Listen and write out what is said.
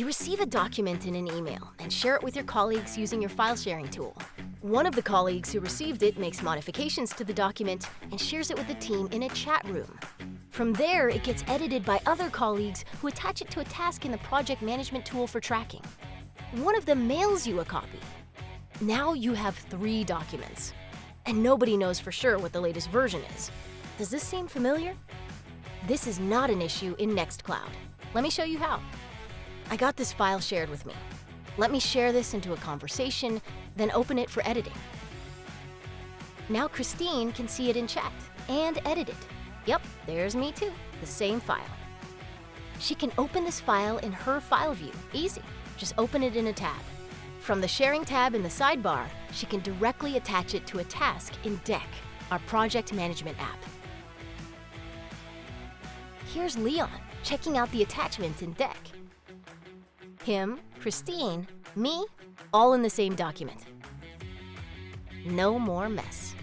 You receive a document in an email and share it with your colleagues using your file sharing tool. One of the colleagues who received it makes modifications to the document and shares it with the team in a chat room. From there, it gets edited by other colleagues who attach it to a task in the project management tool for tracking. One of them mails you a copy. Now you have three documents, and nobody knows for sure what the latest version is. Does this seem familiar? This is not an issue in Nextcloud. Let me show you how. I got this file shared with me. Let me share this into a conversation, then open it for editing. Now Christine can see it in chat and edit it. Yep, there's me too, the same file. She can open this file in her file view, easy. Just open it in a tab. From the sharing tab in the sidebar, she can directly attach it to a task in Deck, our project management app. Here's Leon, checking out the attachment in Deck him, Christine, me, all in the same document. No more mess.